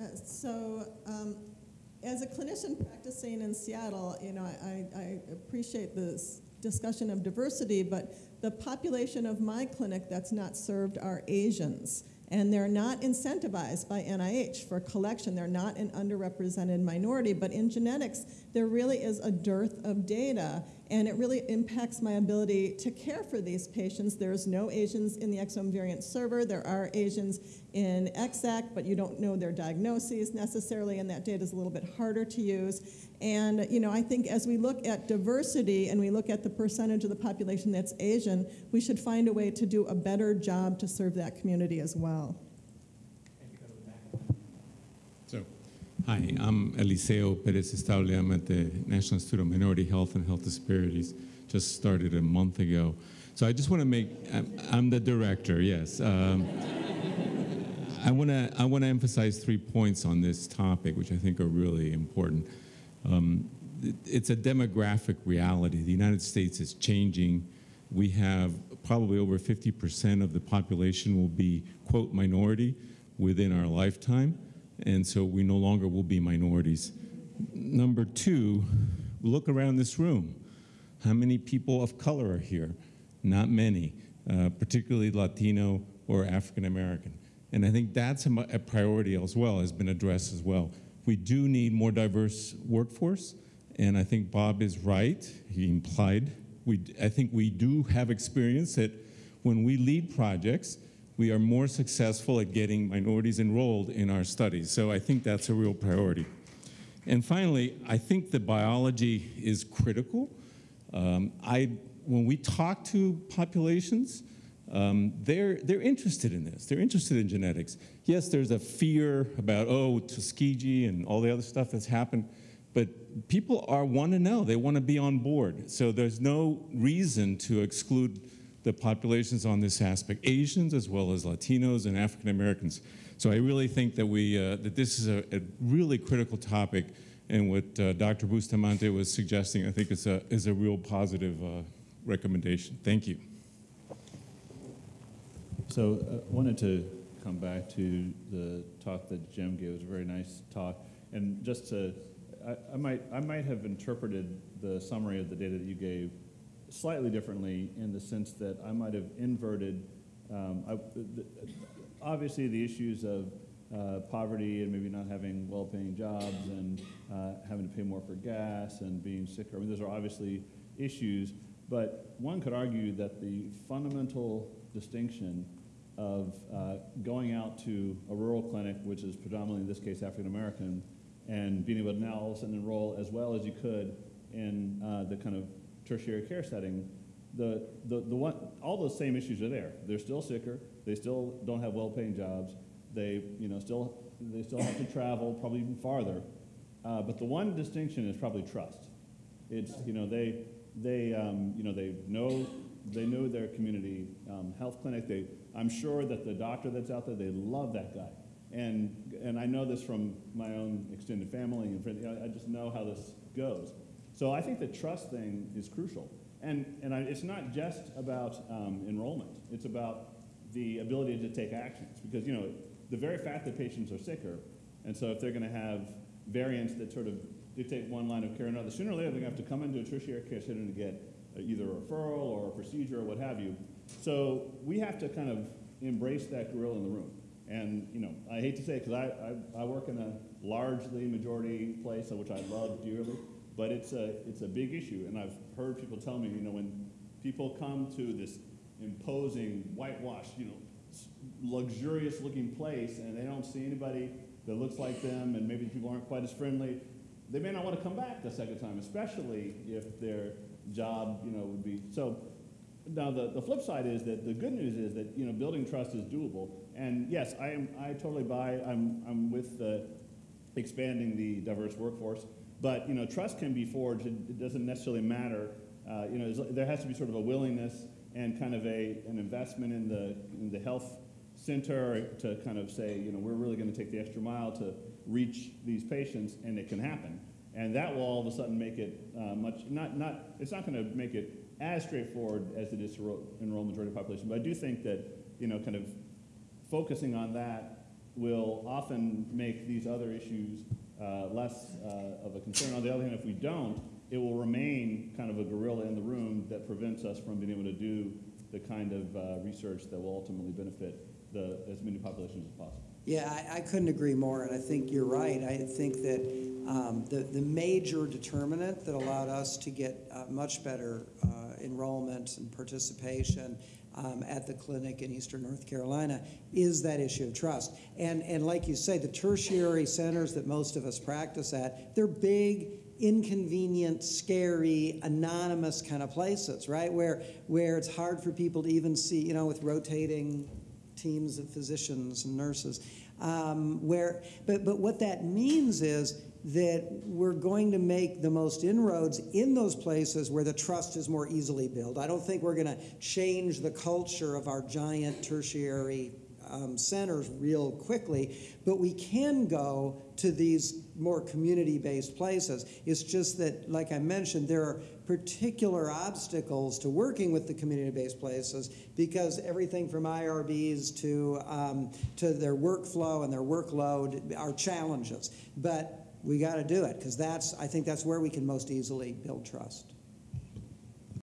Uh, So, um, as a clinician practicing in Seattle, you know, I, I appreciate this discussion of diversity, but the population of my clinic that's not served are Asians. And they're not incentivized by NIH for collection. They're not an underrepresented minority. But in genetics, there really is a dearth of data, and it really impacts my ability to care for these patients. There's no Asians in the exome variant server. There are Asians in EXAC, but you don't know their diagnoses necessarily, and that data is a little bit harder to use. And you know, I think as we look at diversity and we look at the percentage of the population that's Asian, we should find a way to do a better job to serve that community as well. Hi, I'm Eliseo Perez Stable. I'm at the National Institute of Minority Health and Health Disparities. Just started a month ago. So I just want to make, I'm, the director, yes. Um, I want to I want to emphasize three points on this topic, which I think are really important. Um, it- it's a demographic reality. The United States is changing. We have probably over 50% of the population will be quote minority within our lifetime, and so we no longer will be minorities. Number two, look around this room. How many people of color are here? Not many, uh, particularly Latino or African American. And I think that's a, a priority as well, has been addressed as well. We do need more diverse workforce, and I think Bob is right. He implied, we, I think we do have experience that when we lead projects, we are more successful at getting minorities enrolled in our studies. So I think that's a real priority. And finally, I think the biology is critical. Um, I, when we talk to populations, um, they're, they're interested in this. They're interested in genetics. Yes, there's a fear about, oh, Tuskegee and all the other stuff that's happened, but people are want to know. They want to be on board. So there's no reason to exclude the populations on this aspect, Asians as well as Latinos and African Americans. So I really think that we uh, that this is a, a really critical topic, and what uh, Dr. Bustamante was suggesting, I think is a is a real positive uh, recommendation. Thank you. So uh, wanted to come back to the talk that Jim gave. It was a very nice talk. And just to, I, I might, I might have interpreted the summary of the data that you gave slightly differently in the sense that I might have inverted, um, I, the, obviously the issues of uh, poverty and maybe not having well-paying jobs and uh, having to pay more for gas and being sicker. I mean, those are obviously issues, but one could argue that the fundamental distinction of uh, going out to a rural clinic, which is predominantly in this case African American, and being able to now all of a sudden enroll as well as you could in uh, the kind of tertiary care setting, the, the, the one, all those same issues are there. They're still sicker. They still don't have well-paying jobs. They, you know, still, they still have to travel, probably even farther. Uh, but the one distinction is probably trust. It's, you know, they, they, um, you know, they know, they know their community um, health clinic. They, I'm sure that the doctor that's out there, they love that guy. And, and I know this from my own extended family and friends. I just know how this goes. So I think the trust thing is crucial. And, and I, it's not just about um, enrollment. It's about the ability to take actions. Because, you know, the very fact that patients are sicker, and so if they're going to have variants that sort of dictate one line of care or another, sooner or later they're going to have to come into a tertiary care setting to get uh, either a referral or a procedure or what have you. So we have to kind of embrace that gorilla in the room. And, you know, I hate to say it because I, I, I work in a largely majority place, which I love dearly, but it's a, it's a big issue. And I've heard people tell me, you know, when people come to this imposing, whitewashed, you know, luxurious looking place and they don't see anybody that looks like them and maybe people aren't quite as friendly, they may not want to come back the second time, especially if their job, you know, would be. So now the, the flip side is that the good news is that, you know, building trust is doable. And yes, I am, I totally buy, I'm, I'm with the expanding the diverse workforce. But, you know, trust can be forged. It, it doesn't necessarily matter. Uh, you know, there has to be sort of a willingness and kind of a, an investment in the, in the health center to kind of say, you know, we're really going to take the extra mile to reach these patients, and it can happen. And that will all of a sudden make it uh, much, not, not, it's not going to make it as straightforward as it is to ro- enroll majority population. But I do think that, you know, kind of focusing on that will often make these other issues uh, less uh, of a concern. On the other hand, if we don't, it will remain kind of a gorilla in the room that prevents us from being able to do the kind of uh, research that will ultimately benefit the, as many populations as possible. Yeah, I, I couldn't agree more, and I think you're right. I think that um, the, the major determinant that allowed us to get uh, much better uh, enrollment and participation um, at the clinic in Eastern North Carolina is that issue of trust. And, and like you say, the tertiary centers that most of us practice at, they're big, inconvenient, scary, anonymous kind of places, right? Where, where it's hard for people to even see, you know, with rotating teams of physicians and nurses. Um, where, but, but what that means is that we're going to make the most inroads in those places where the trust is more easily built. I don't think we're going to change the culture of our giant tertiary um, centers real quickly, but we can go to these more community-based places. It's just that, like I mentioned, there are particular obstacles to working with the community-based places because everything from IRBs to um, to their workflow and their workload are challenges. But we got to do it because that's I think that's where we can most easily build trust.